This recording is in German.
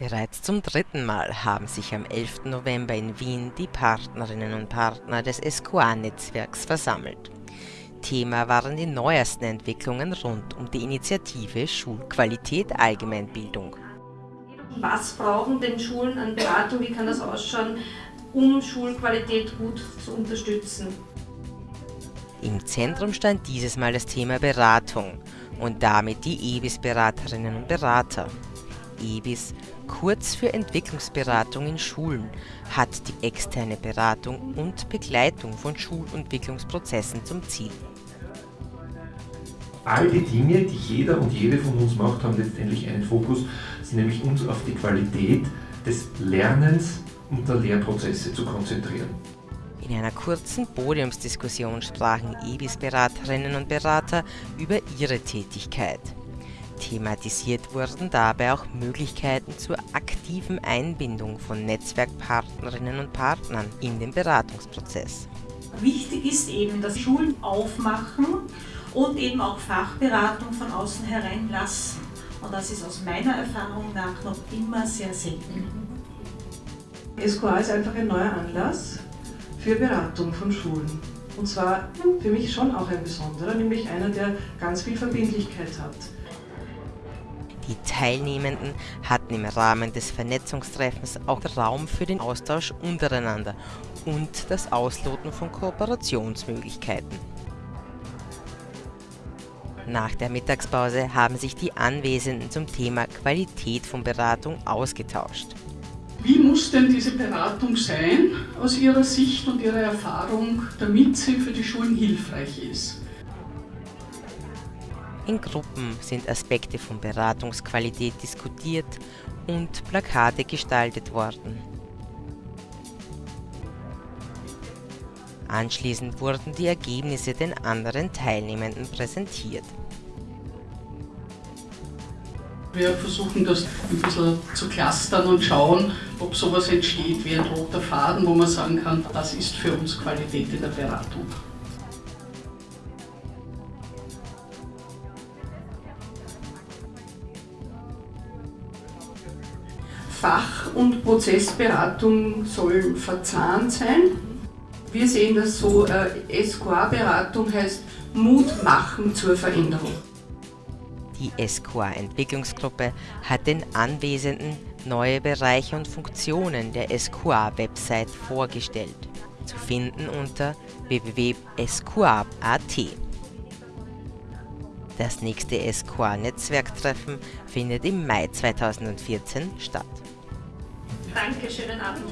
Bereits zum dritten Mal haben sich am 11. November in Wien die Partnerinnen und Partner des SQA-Netzwerks versammelt. Thema waren die neuesten Entwicklungen rund um die Initiative Schulqualität Allgemeinbildung. Was brauchen denn Schulen an Beratung, wie kann das ausschauen, um Schulqualität gut zu unterstützen? Im Zentrum stand dieses Mal das Thema Beratung und damit die EBIS-Beraterinnen und Berater. EBIS, kurz für Entwicklungsberatung in Schulen, hat die externe Beratung und Begleitung von Schulentwicklungsprozessen zum Ziel. All die Dinge, die jeder und jede von uns macht, haben letztendlich einen Fokus, nämlich uns auf die Qualität des Lernens und der Lehrprozesse zu konzentrieren. In einer kurzen Podiumsdiskussion sprachen EBIS-Beraterinnen und Berater über ihre Tätigkeit. Thematisiert wurden dabei auch Möglichkeiten zur aktiven Einbindung von Netzwerkpartnerinnen und Partnern in den Beratungsprozess. Wichtig ist eben, dass Schulen aufmachen und eben auch Fachberatung von außen hereinlassen. Und das ist aus meiner Erfahrung nach noch immer sehr selten. SQA ist einfach ein neuer Anlass für Beratung von Schulen. Und zwar für mich schon auch ein besonderer, nämlich einer, der ganz viel Verbindlichkeit hat. Die Teilnehmenden hatten im Rahmen des Vernetzungstreffens auch Raum für den Austausch untereinander und das Ausloten von Kooperationsmöglichkeiten. Nach der Mittagspause haben sich die Anwesenden zum Thema Qualität von Beratung ausgetauscht. Wie muss denn diese Beratung sein aus Ihrer Sicht und Ihrer Erfahrung, damit sie für die Schulen hilfreich ist? In Gruppen sind Aspekte von Beratungsqualität diskutiert und Plakate gestaltet worden. Anschließend wurden die Ergebnisse den anderen Teilnehmenden präsentiert. Wir versuchen das ein bisschen zu clustern und schauen, ob sowas entsteht wie ein roter Faden, wo man sagen kann, das ist für uns Qualität in der Beratung. Fach- und Prozessberatung soll verzahnt sein. Wir sehen das so, äh, SQA-Beratung heißt Mut machen zur Veränderung. Die SQA-Entwicklungsgruppe hat den Anwesenden neue Bereiche und Funktionen der SQA-Website vorgestellt, zu finden unter www.sqa.at. Das nächste SQA-Netzwerktreffen findet im Mai 2014 statt. Danke, schönen Abend.